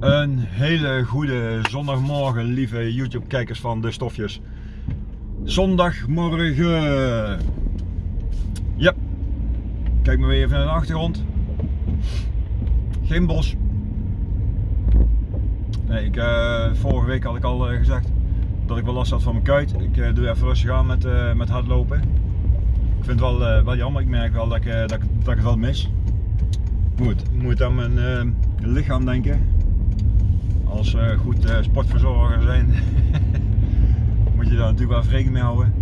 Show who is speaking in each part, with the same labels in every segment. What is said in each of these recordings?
Speaker 1: Een hele goede zondagmorgen, lieve YouTube-kijkers van de stofjes. Zondagmorgen. Ja, kijk maar weer even naar de achtergrond. Geen bos. Nee, ik, eh, vorige week had ik al eh, gezegd dat ik wel last had van mijn kuit. Ik eh, doe even rustig aan met, met hardlopen. Ik vind het wel, wel jammer, ik merk wel dat ik, dat, dat ik het wel mis. Ik moet aan mijn eh, lichaam denken. Als eh, goed eh, sportverzorger zijn, moet je daar natuurlijk wel rekening mee houden.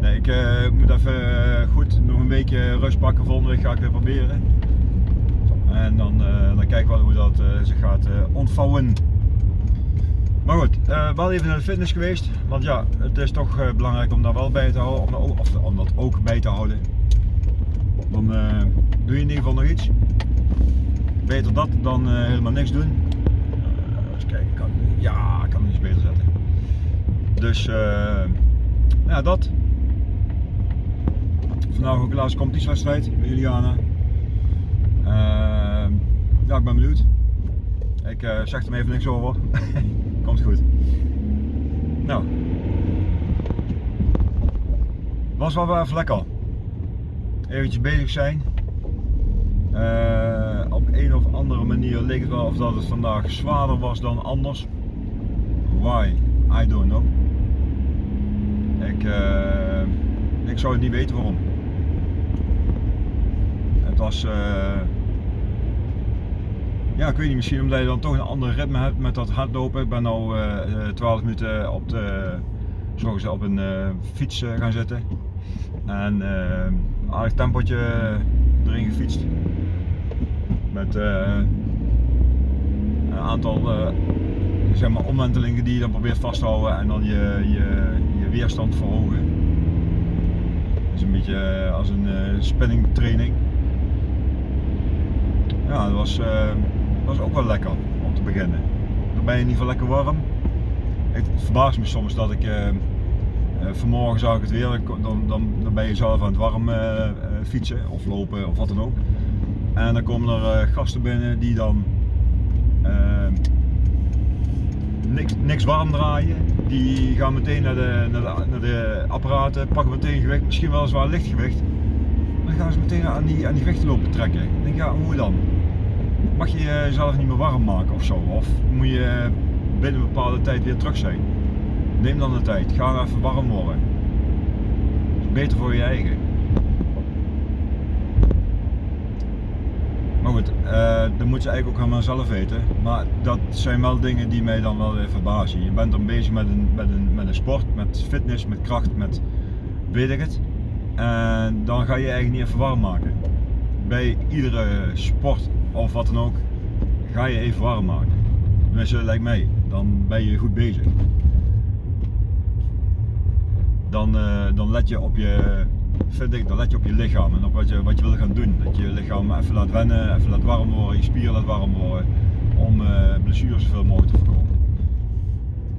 Speaker 1: Nee, ik moet even goed nog een weekje rust pakken. Volgende week ga ik weer proberen. En dan, dan kijk ik wel hoe dat zich gaat ontvouwen. Maar goed, wel even naar de fitness geweest. Want ja, het is toch belangrijk om daar wel bij te houden. Om, of, dat ook bij te houden. Dan doe in ieder geval nog iets. Beter dat dan eh, helemaal niks doen. Uh, eens kijken, kan, ja, ik kan hem iets beter zetten. Dus eh, ja, dat. Vandaag ook de laatste competitiewedstrijd bij Juliana. Ja, ik ben benieuwd. Ik zeg er even niks over. Komt goed. Nou. Was wel even lekker. Eventjes bezig zijn. Eh, op een of andere manier leek het wel of dat het vandaag zwaarder was dan anders. Why? I don't know. Ik, eh, ik zou het niet weten waarom. Het was, eh, ja ik weet niet, misschien omdat je dan toch een ander ritme hebt met dat hardlopen. Ik ben eh, 12 minuten op, de, zoals op een fiets gaan zitten. En aardig tempotje erin gefietst. Met eh, een aantal eh, zeg maar omwentelingen die je dan probeert vast te houden en dan je, je, je weerstand verhogen. Dat is een beetje eh, als een eh, spinning training. Ja, dat was, was ook wel lekker om te beginnen. Dan ben je in ieder geval lekker warm. Het verbaast me soms dat ik vanmorgen zag ik het weer, dan, dan, dan ben je zelf aan het warm fietsen of lopen of wat dan ook. En dan komen er eh, gasten binnen die dan eh, niks, niks warm draaien. Die gaan meteen naar de, naar, de, apparaten, pakken meteen gewicht, misschien wel zwaar lichtgewicht. Dan gaan ze meteen aan die, aan die gewichten lopen trekken. Ik denk, ja, hoe dan? Mag je jezelf niet meer warm maken of zo? Of moet je binnen een bepaalde tijd weer terug zijn? Neem dan de tijd, ga even warm worden. Dat is beter voor je eigen. Maar goed, eh dat moet je eigenlijk ook helemaal zelf weten. Maar dat zijn wel dingen die mij dan wel weer verbazen. Je bent dan bezig met een, met een, met een sport, met fitness, met kracht, met weet ik het. En dan ga je eigenlijk niet even warm maken. Bij iedere sport of wat dan ook, ga je even warm maken. Tenminste, lijkt mij. Dan ben je goed bezig. Dan, eh, dan let je op je, vind ik, dan let je op je lichaam en op wat je, wat je wil gaan doen. Dat je je lichaam even laat wennen, even laat warm worden, je spieren laat warm worden. Om eh, blessures zoveel mogelijk te voorkomen.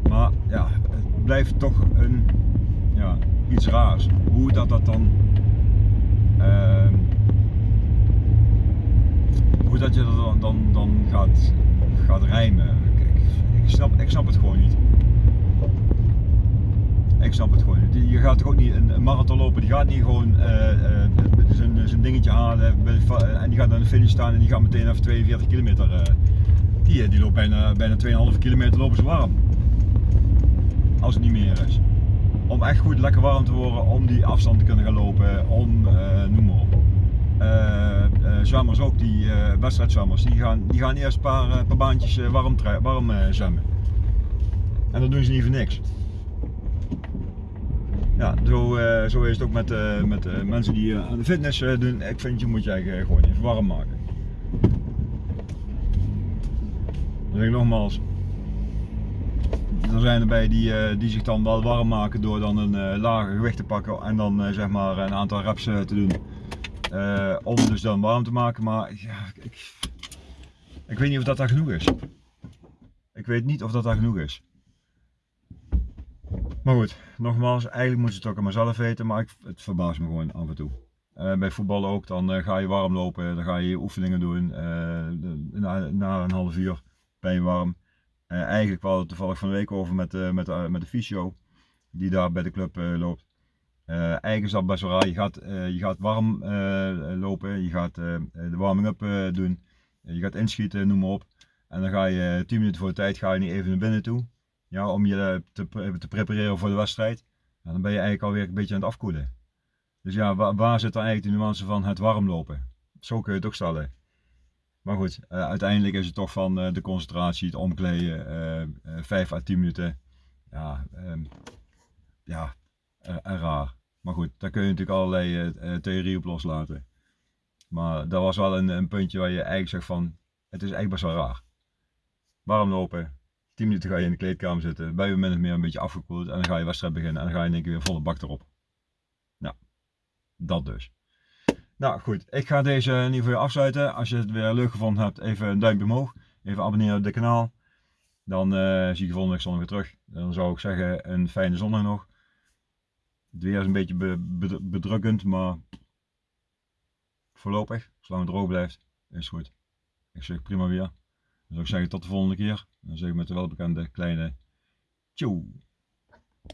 Speaker 1: Maar ja, het blijft toch een, ja, iets raars. Hoe dat, dat dan. ehm, hoe dat je dat dan, dan, dan gaat, gaat rijmen. Ik, ik, snap, ik snap het gewoon niet. Je gaat toch ook niet een marathon lopen, die gaat niet gewoon eh, eh, zijn, zijn dingetje halen en die gaat aan de finish staan en die gaat meteen even 42 kilometer. eh, die, eh, die loopt bijna, bijna 2,5 kilometer lopen ze warm. Als het niet meer is. Om echt goed lekker warm te worden, om die afstand te kunnen gaan lopen, om eh, noem maar op. Eh, eh, zwemmers ook, die eh wedstrijdzwemmers, die gaan, die gaan eerst een paar, eh, paar baantjes eh, warm, warm eh, zwemmen. En dat doen ze niet voor niks. Ja, zo, eh, zo is het ook met, eh, met eh, mensen die aan de fitness doen. Ik vind je moet je gewoon even warm maken. Dan zeg ik nogmaals. Er zijn erbij die, die zich dan wel warm maken door dan een lager gewicht te pakken en dan zeg maar een aantal reps te doen. Om dus dan warm te maken. Maar ja, ik, ik weet niet of dat daar genoeg is. Ik weet niet of dat daar genoeg is. Maar goed, nogmaals, eigenlijk moet je het ook aan mezelf weten, maar ik, het verbaast me gewoon af en toe. Eh, bij voetbal ook, dan eh, ga je warm lopen, dan ga je oefeningen doen. Eh, na, na een half uur ben je warm. Eigenlijk we hadden toevallig van de week over met, met, met de fysio die daar bij de club loopt. eigenlijk is dat best wel raar. Je gaat, je gaat warm lopen, je gaat de warming-up doen, je gaat inschieten, noem maar op. En dan ga je 10 minuten voor de tijd ga je niet even naar binnen toe. Ja, om je te, te prepareren voor de wedstrijd. Dan ben je eigenlijk alweer een beetje aan het afkoelen. Dus ja, waar, zit dan eigenlijk de nuance van het warm lopen? Zo kun je het ook stellen. Maar goed, uh, uiteindelijk is het toch van uh, de concentratie, het omkleden, uh, 5 à 10 minuten. Ja, um, ja raar. Maar goed, daar kun je natuurlijk allerlei theorieën op loslaten. Maar dat was wel een, een, puntje waar je eigenlijk zegt van, het is eigenlijk best wel raar. Warm lopen, 10 minuten ga je in de kleedkamer zitten, ben je min of meer een beetje afgekoeld en dan ga je wedstrijd beginnen en dan ga je in één keer weer volle bak erop. Nou, dat dus. Nou goed, ik ga deze in ieder geval afsluiten. Als je het weer leuk gevonden hebt, even een duimpje omhoog. Even abonneren op dit kanaal. Dan uh, zie je volgende week zondag weer terug. Dan zou ik zeggen een fijne zondag nog. Het weer is een beetje be bedrukkend, maar voorlopig, zolang het droog blijft, is goed. Ik zeg prima weer. Dan zou ik zeggen tot de volgende keer. Dan zeg ik met de welbekende kleine tjoe.